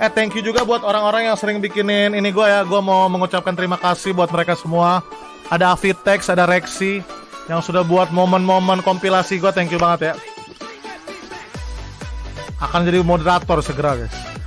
Eh thank you juga buat orang-orang yang sering bikinin ini gue ya. Gue mau mengucapkan terima kasih buat mereka semua. Ada Avitex, ada Rexi yang sudah buat momen-momen kompilasi gue. Thank you banget ya. Akan jadi moderator segera guys.